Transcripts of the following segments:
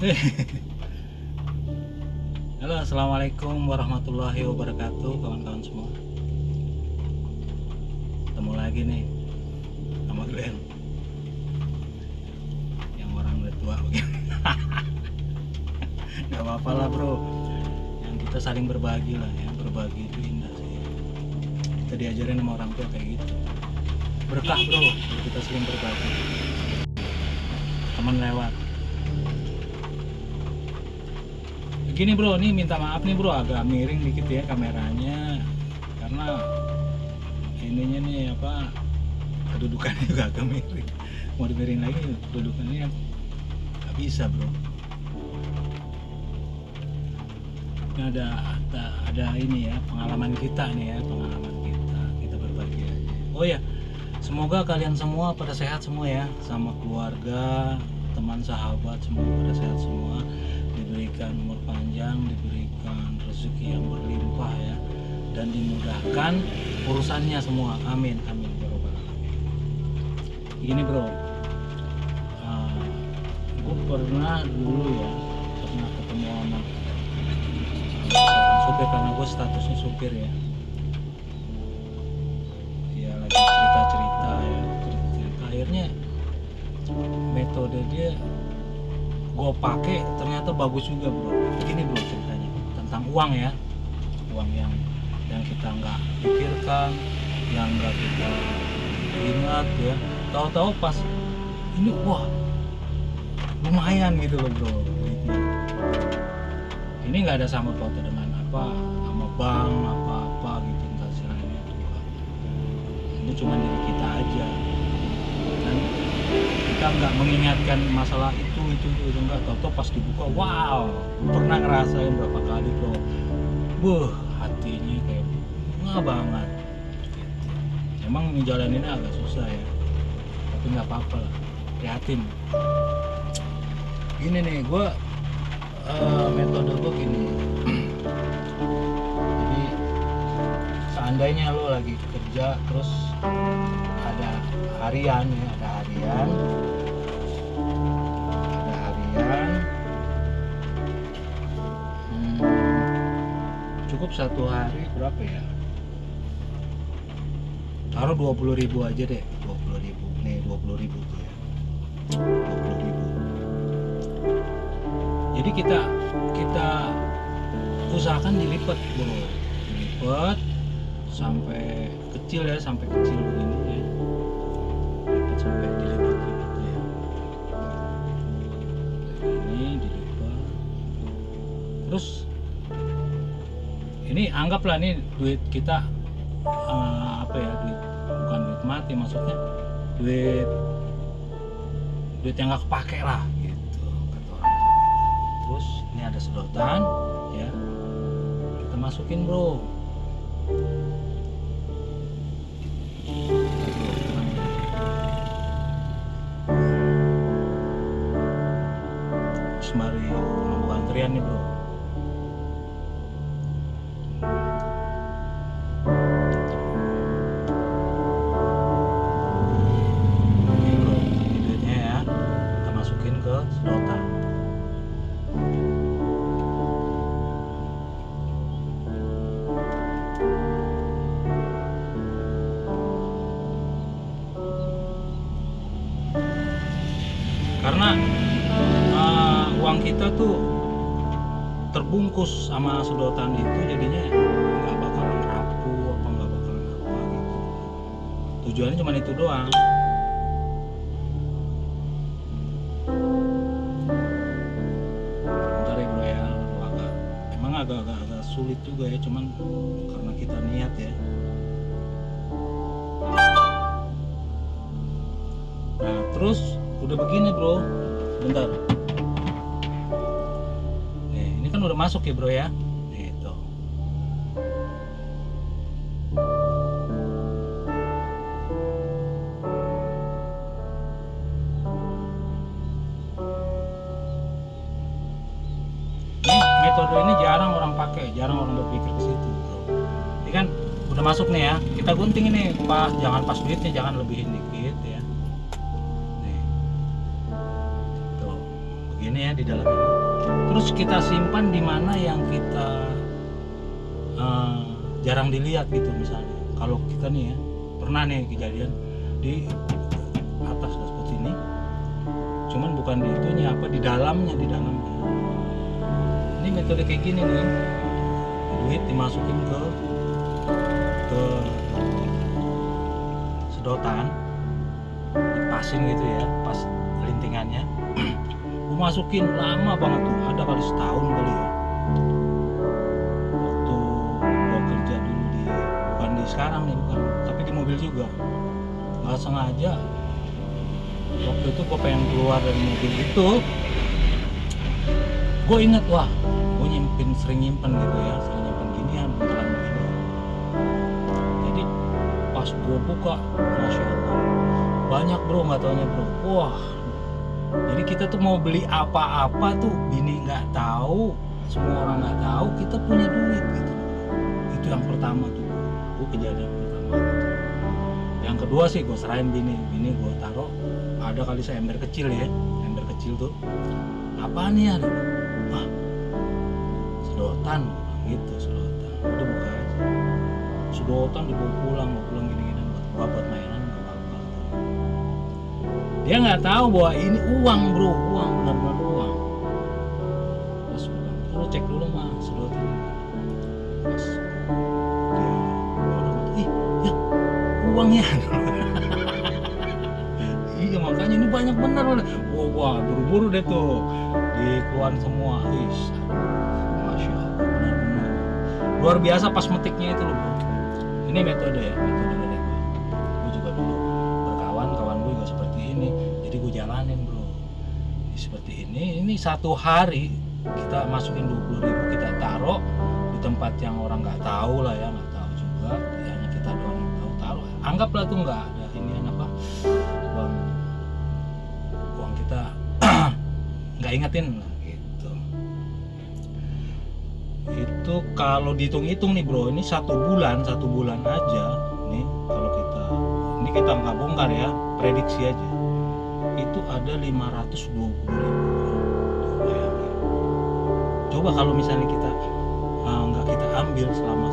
Halo assalamualaikum warahmatullahi wabarakatuh kawan-kawan semua. Ketemu lagi nih sama Glenn. Yang orang udah tua begini. Gak apa-apa lah bro. Yang kita saling berbagi lah ya Berbagi itu indah sih. Kita diajarin sama orang tua kayak gitu. Berkah bro kita saling berbagi. Teman lewat Gini bro, nih minta maaf nih bro agak miring dikit ya kameranya karena ininya nih apa kedudukannya juga agak miring. Mau dimiring lagi kedudukannya nggak bisa bro. Ini ada, ada ada ini ya pengalaman kita nih ya pengalaman kita kita berbagi aja. Oh ya, semoga kalian semua pada sehat semua ya sama keluarga, teman sahabat semua pada sehat semua diberikan umur panjang, diberikan rezeki yang berlimpah ya, dan dimudahkan urusannya semua. Amin, amin, ya. Gini bro, uh, gue pernah dulu ya pernah ketemu sama supir karena gue statusnya supir ya. Ya lagi cerita-cerita ya, cerita-cerita akhirnya metode dia gue pakai ternyata bagus juga bro. Begini bro ceritanya. Tentang uang ya. Uang yang yang kita nggak pikirkan yang nggak kita ingat ya. Tahu-tahu pas ini wah lumayan gitu loh bro duitnya. Ini nggak ada sama foto dengan apa sama bank apa apa gitu entah istilahnya itu ini cuma diri kita aja kita nggak mengingatkan masalah itu itu itu, itu enggak tau pas dibuka wow pernah ngerasain berapa kali bro. Buh hatinya kayak bunga banget. Emang ngejalaninnya agak susah ya tapi nggak apa-apa lah. Prihatin. Gini nih gue uh, metode gue gini. Jadi seandainya lo lagi kerja terus ada harian ya ada harian. Ada harian. Hmm, cukup satu hari berapa ya? Taruh 20.000 ribu aja deh 20.000 ribu. Nih 20.000 ribu tuh ya. 20.000 ribu. Jadi kita kita usahakan dilipat bro dilipat sampai kecil ya sampai kecil begini sampai dilipat-lipat ya ini dilipat terus ini anggaplah nih duit kita eh, apa ya duit bukan duit mati maksudnya duit duit yang nggak kepake lah gitu kata orang. Terus ini ada sedotan ya. Kita masukin bro nunggu antrian nih bro. Ya. Karena uh, uang kita tuh terbungkus sama sedotan itu jadinya nggak bakalan rapuh apa nggak bakalan apa gitu. Tujuannya cuma itu doang. Bentar ya bro ya. Agak emang agak-agak agak sulit juga ya cuman karena kita niat ya. Nah terus udah begini bro. Bentar ini kan udah masuk ya bro ya? Ini metode ini jarang orang pakai jarang orang berpikir ke situ bro. Ini kan udah masuk nih ya? Kita gunting ini pas jangan pas duitnya jangan lebihin dikit ya. Nih. Tuh begini ya di dalam ini terus kita simpan di mana yang kita eh, jarang dilihat gitu misalnya. Kalau kita nih ya pernah nih kejadian di atas dashboard ini. Cuman bukan di itunya apa di dalamnya di dalamnya. Ini metode kayak gini nih. Duit dimasukin ke ke sedotan dipasin gitu ya pas lintingannya masukin lama banget tuh. Ada kali setahun kali ya. Waktu gue kerja dulu di bukan di sekarang nih bukan tapi di mobil juga. Nggak sengaja. Waktu itu gue pengen keluar dari mobil itu. Gue inget wah gue nyimpen sering nyimpen gitu ya sering nyimpen ginian buntelan begini jadi pas gue buka masya allah. Banyak bro nggak taunya bro. Wah jadi kita tuh mau beli apa-apa tuh bini nggak tahu semua orang nggak tahu kita punya duit gitu. Itu yang pertama tuh. Gue kejadian pertama gitu. Yang kedua sih gue serahin bini. Bini gue taruh ada kali saya ember kecil ya ember kecil tuh. Apa nih ya wah sedotan gitu sedotan. Udah buka aja. Sedotan dibawa pulang bawa pulang gini-gini. Buat buat mainan dia nggak tahu bahwa ini uang bro. Uang benar-benar uang. Pulang lu cek dulu mah sedotan pas dia ih ya uangnya. Iya makanya ini banyak bener wah, wah buru-buru deh tuh. Dikeluarin semua. Ish, masya allah benar-benar. Luar biasa pas metiknya itu loh ini metode ya metode jalanin bro. Seperti ini. Ini satu hari kita masukin 20.000 ribu kita taruh di tempat yang orang nggak tahu lah ya nggak tahu juga. Ya hanya kita doang yang tahu taruh. Anggaplah tuh nggak ada ini apa uang uang kita nggak ingetin. Lah gitu. Itu kalau dihitung-hitung nih bro ini satu bulan satu bulan aja nih kalau kita ini kita nggak bongkar ya prediksi aja itu ada 520 ribu Tuh, bayangin. coba kalau misalnya kita uh, nggak kita ambil selama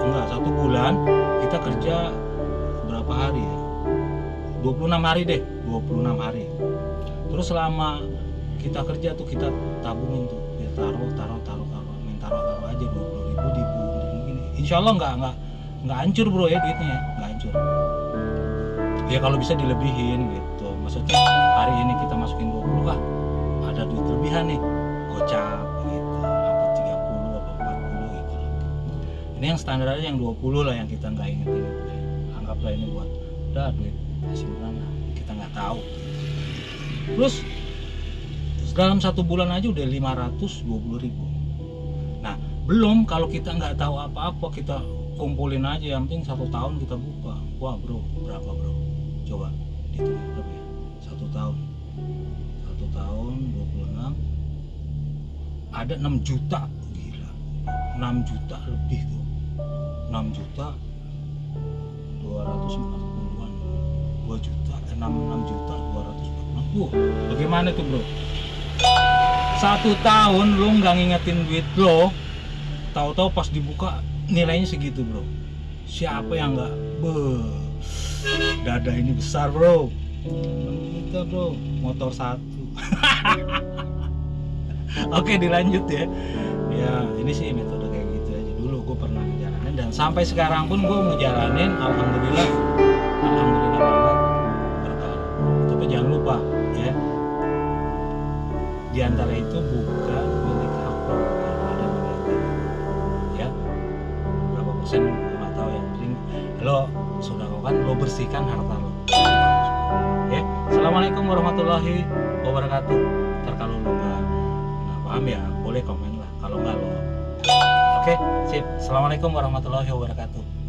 enggak satu bulan kita kerja berapa hari ya? 26 hari deh 26 hari. Terus selama kita kerja tuh kita tabungin tuh ya taruh taruh taruh taruh main taruh taruh aja 20 ribu di gini insya Allah nggak nggak nggak hancur bro ya duitnya ya nggak hancur ya kalau bisa dilebihin gitu. Maksudnya hari ini kita masukin 20 ah ada duit lebihan nih. Gocap gitu. Apa 30 apa 40 gitu. Ini yang standarnya yang 20 lah yang kita nggak ingetin. Anggaplah ini buat udah duit simpanan lah. Kita nggak tahu. Terus dalam satu bulan aja udah 520 ribu. Nah belum kalau kita nggak tahu apa-apa kita kumpulin aja. Yang penting satu tahun kita buka. Wah bro berapa bro coba dihitung berapa ya? Satu tahun. Satu tahun 26 ada 6 juta. Gila. 6 juta lebih tuh. 6 juta 240-an 2 juta eh, 6, 6 juta 240 Wah, bagaimana tuh bro? Satu tahun lo nggak ngingetin duit lo tahu-tahu pas dibuka nilainya segitu bro. Siapa yang nggak? Beuh, dada ini besar bro. 6 juta bro. Motor satu. Oke dilanjut ya. Ya ini sih metode kayak gitu aja. Dulu gue pernah ngejalanin dan sampai sekarang pun gue ngejalanin alhamdulillah alhamdulillah banget berkah tapi jangan lupa ya. Di antara itu bukan bersihkan harta lo. Ya assalamualaikum warahmatullahi wabarakatuh. Ntar kalau lo nggak paham ya boleh komen lah. Kalau nggak lo oke sip. Assalamualaikum warahmatullahi wabarakatuh